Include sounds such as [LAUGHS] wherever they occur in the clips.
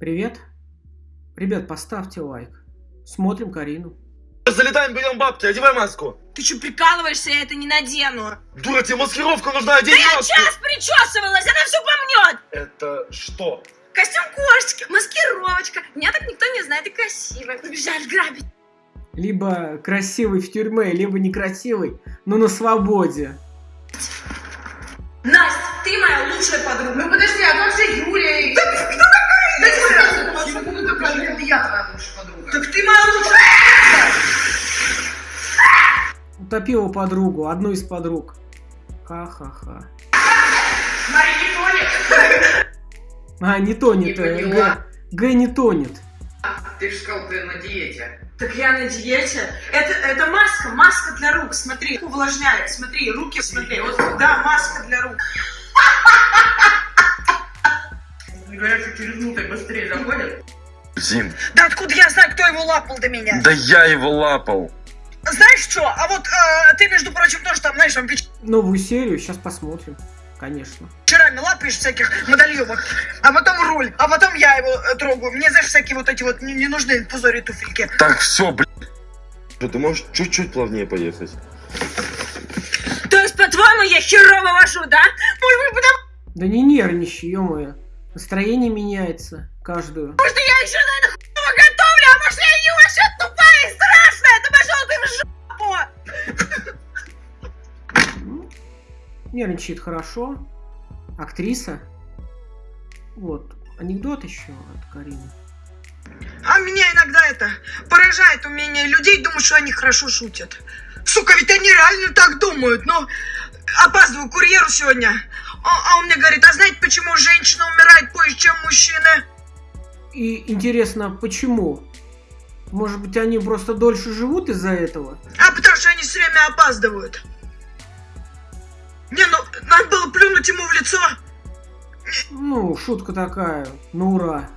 Привет. Ребят, поставьте лайк. Смотрим Карину. Залетаем, берем бабки, одевай маску. Ты что, прикалываешься? Я это не надену. Дура, тебе маскировка нужна, Да одень я маску. час причесывалась, она все помнет. Это что? Костюм кошечки, маскировочка. Меня так никто не знает и красивая. Побежали грабить. Либо красивый в тюрьме, либо некрасивый, но на свободе. Настя, ты моя лучшая подруга. Ну подожди, а как же Юлия? Да? Да Юля, ну такая, это я твоя лучшая подруга. Так ты моя лучшая. Утопила подругу, одну из подруг. Ха-ха-ха. Мария не тонет. А, не тонет. Не. Г. Г не тонет. Ты же сказал, ты на диете. Так я на диете. Это, это маска, маска для рук. Смотри, увлажняет. Смотри, руки, смотри. Вот, да, маска для рук. Говорят, что через минуту быстрее заходят. Зин, Да откуда я знаю, кто его лапал до меня? да я его лапал. Знаешь что? А вот э, ты, между прочим, тоже там, знаешь, там Новую серию сейчас посмотрим. Конечно. вечерами лапаешь всяких медальевок, а потом руль, а потом я его э, трогаю. Мне, знаешь, всякие вот эти вот не, не нужны пузыри туфельки. Так, все, блядь. Что, ты можешь чуть-чуть плавнее поехать? То есть, по-твоему, я херово вожу, да? Может быть, потому Да не нервничай, ё Настроение меняется каждую. что я еще, наверное, хуево готовлю, а может, я не вообще тупая и страшная? Да пошел ты в жопу! Ну, Нервничает хорошо. Актриса. Вот. Анекдот еще от Карины. А меня иногда это поражает умение людей думать, что они хорошо шутят. Сука, ведь они реально так думают. Ну, опаздываю курьеру сегодня. А, а он мне говорит, а знаете, почему женщина умирает позже, чем мужчина? И интересно, почему? Может быть, они просто дольше живут из-за этого? А потому что они все время опаздывают. Не, ну, надо было плюнуть ему в лицо. Ну, шутка такая. Ну, ура.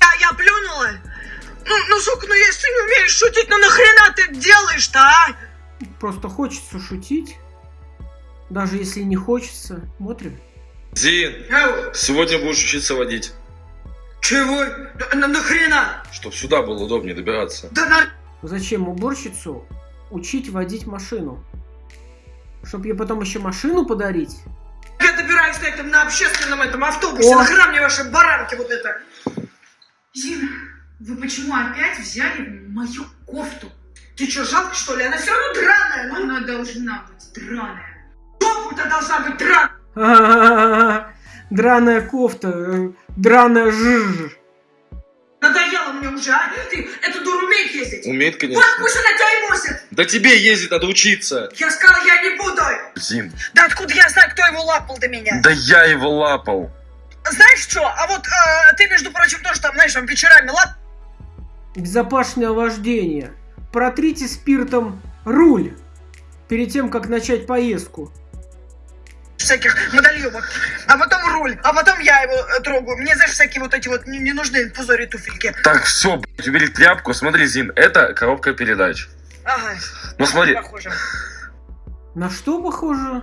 А я плюнула. Ну, ну, сука, ну если не умеешь шутить, ну нахрена ты делаешь-то, а? Просто хочется шутить. Даже если не хочется. Смотрим. Зин, сегодня будешь учиться водить. Чего? На, нахрена? Чтоб сюда было удобнее добираться. Да на... Зачем уборщицу учить водить машину? Чтоб ей потом еще машину подарить? Я добираюсь на этом, на общественном этом автобусе. О. Нахрена мне ваши баранки вот это? Зина, вы почему опять взяли мою кофту? Ты что, жалко что ли? Она все равно драная. Ну, Она должна быть драная. жопу-то должна быть драная. Драная кофта, э, драная жиж. Надоело мне уже, а? Ты эту дуру умеет ездить? Умеет, Вот конечно. пусть она тебя и возит. Да тебе ездить надо учиться. Я сказал, я не буду. Зин, Да откуда я знаю, кто его лапал до меня? да я его лапал. Знаешь что? А вот э, ты, между прочим, тоже там, знаешь, там вечерами лап... Безопасное вождение. Протрите спиртом руль перед тем, как начать поездку. Всяких медальевок, а потом руль, а потом я его э, трогаю. Мне, знаешь, всякие вот эти вот не, не нужны пузыри туфельки. Так, все, блядь, убери тряпку. Смотри, Зин, это коробка передач. Ага, Ну смотри, похоже. На что похоже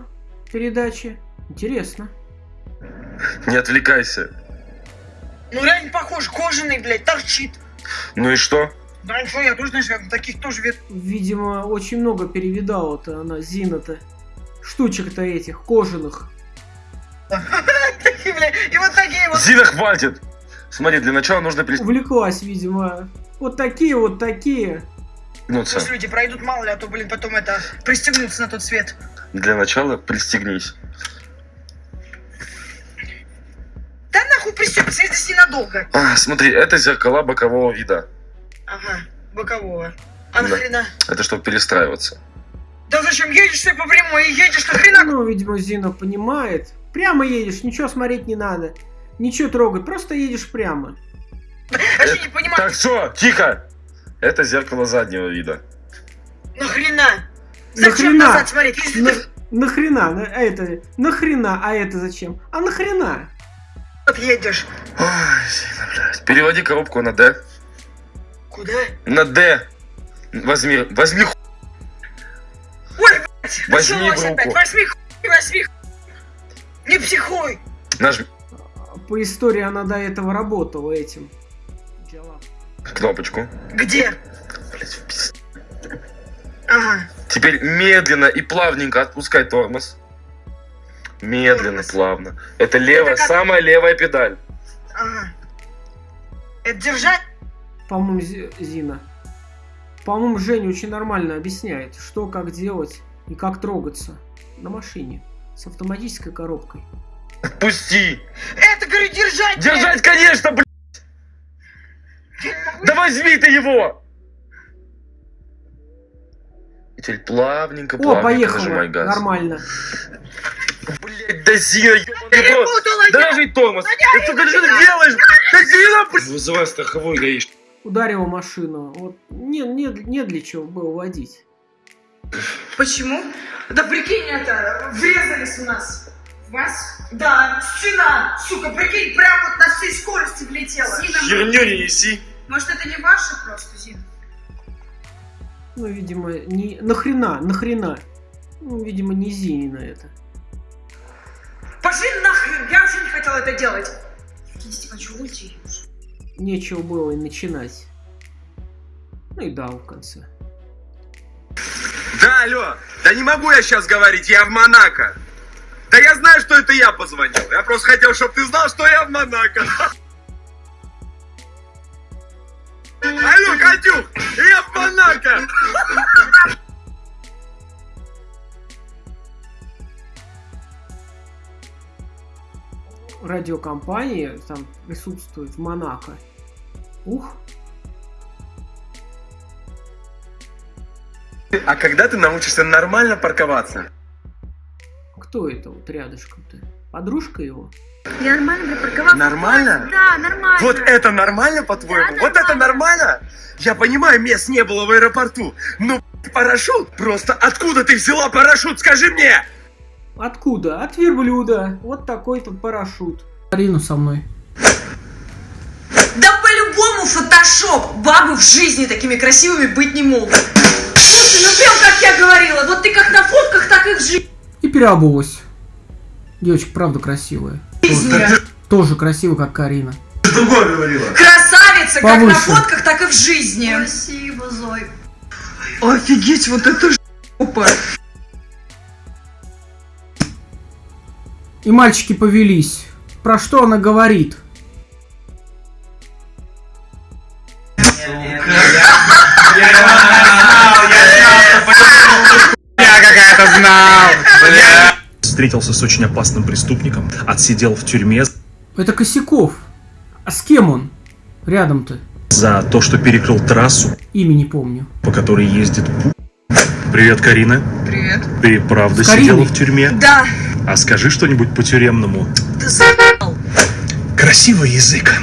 передачи? Интересно. не отвлекайся. Ну реально похож, кожаный, блядь, торчит. Ну и что? Да ничего, я тоже, знаешь, таких тоже вид. Видимо, очень много перевидала-то она, Зина-то. Штучек-то этих, кожаных. Такие, блядь, и вот такие вот. Зина, хватит! Смотри, для начала нужно Увлеклась, видимо. Вот такие, вот такие. пристегнуться. Пусть люди пройдут, мало ли, а то, блин, потом это, пристегнуться на тот свет. Для начала пристегнись. Да нахуй пристегнуться, это ненадолго. А, смотри, это зеркала бокового вида. Ага, бокового. А Да. нахрена? Это чтобы перестраиваться. Да зачем едешь ты по прямой и едешь нахрена? Ну, видимо, Зина понимает. Прямо едешь, ничего смотреть не надо. Ничего трогать, просто едешь прямо. Вообще не понимаю, Так, все, тихо! Это зеркало заднего вида. нахрена? Зачем Нахрена? назад смотреть? Если На- ты нахрена? На- а это, нахрена? А это зачем? А нахрена? вот едешь. Ой, Зина, блядь. Переводи коробку на D. Куда? На D. Возьми, возьми ху... Блядь, Возьми началось в руку. опять. Возьми хуй, возьми хуй. Не психуй. Нажми. По истории она до этого работала этим. Кнопочку. Где? Блядь, в пиз- Ага. Теперь медленно и плавненько отпускай тормоз. Медленно, Тормоз. плавно. Это левая, как- самая левая педаль. Ага. Это держать? По-моему, Зи- Зина. По-моему, Женя очень нормально объясняет, что, как делать и как трогаться на машине с автоматической коробкой. Отпусти! Это, говорю, держать! Держать, конечно, блядь! Да возьми ты его! И теперь плавненько, О, плавненько поехала. нажимай газ. Нормально. Блять, да Зина, ёбаный в рот! Тормоз! Да сука, что ты делаешь? Да Зина, блядь! Вызывай страховой гаишник. Ударила машину. Вот не, не, не для чего было водить. [LAUGHS] Почему? Да прикинь, это, врезались у нас. В вас? Да, стена, сука, прикинь, прям вот на всей скорости влетела. Зина, Херню не неси. может это не ваши просто, Зин? Ну, видимо, не... Нахрена, нахрена. Ну, видимо, не Зинина это. Пошли нахрен, я вообще не хотела это делать. Если хочу уйти. Нечего было и начинать. Ну и дал в конце. Да, алло, да не могу я сейчас говорить, я в Монако. Да я знаю, что это я позвонил. Я просто хотел, чтобы ты знал, что я в Монако. [LAUGHS] Алло, Катюх, я в Монако. Радиокомпания там присутствует в Монако. Ух, А когда ты научишься нормально парковаться? кто это вот рядышком-то? Подружка его? Я нормально припарковался. Нормально? Да, нормально. Вот это нормально, по-твоему? Да, вот это нормально. нормально? Я понимаю, мест не было в аэропорту. Но парашют? Просто откуда ты взяла парашют, скажи мне? Откуда? От верблюда. Вот такой-то парашют. Арину со мной. Да по-любому фотошоп! Бабы в жизни такими красивыми быть не могут. Слушай, ну прям как я говорила, вот ты как на фотках, так и в жизни. И переобулась. Девочка, правда, красивая. Тоже, тоже красивая, как Карина. Красавица, как на Повыше. фотках, так и в жизни. Спасибо, Зой. Офигеть, вот это жопа. И мальчики повелись. Про что она говорит? Встретился с очень опасным преступником, отсидел в тюрьме Это Косяков. А с кем он? Рядом-то. за то, что перекрыл трассу, Имя не помню. по которой ездит. Привет, Карина. Привет. Ты правда Кариной? сидела в тюрьме? Да, А скажи что-нибудь по-тюремному. ты за***л. Красивый язык.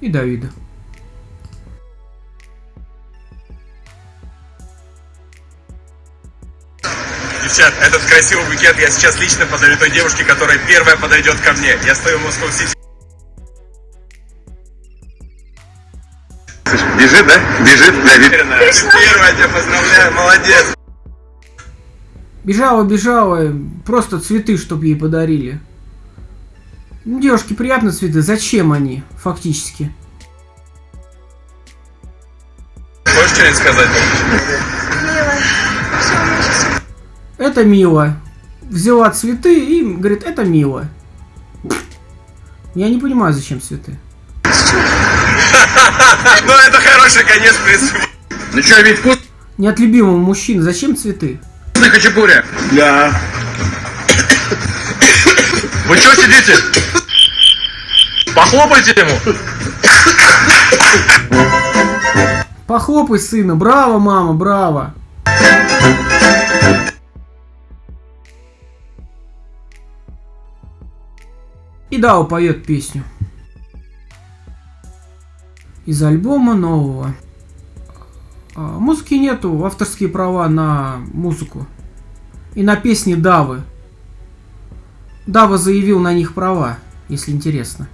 И Давида. Девчат, этот красивый букет я сейчас лично подарю той девушке, которая первая подойдет ко мне. Я стою в Москва Сити. Бежит, да? Бежит, Давид. Первая, тебя поздравляю, молодец. Бежала, бежала, просто цветы, чтоб ей подарили. Ну, девушке приятно цветы, зачем они, фактически? Можешь что-нибудь сказать? Это мило. Взяла цветы и говорит, это мило. Я не понимаю, зачем цветы. Ну, это хороший конец, в принципе. Ну что, ведь вкусный Не от любимого мужчины, зачем цветы? хачапуря? Да. Вы что сидите? Похлопайте ему. Похлопай сына, браво, мама, браво. Дао поет песню. Из альбома нового. А, Музыки нету, авторские права на музыку. И на песни Давы. Дава заявил на них права, если интересно.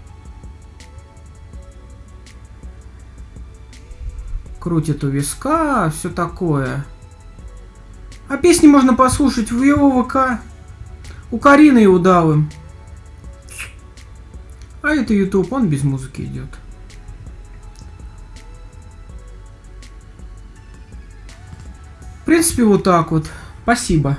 крутит у виска, все такое. А песни можно послушать в его ВК. У Карины и у Давы. А это YouTube, он без музыки идет. В принципе, вот так вот. Спасибо.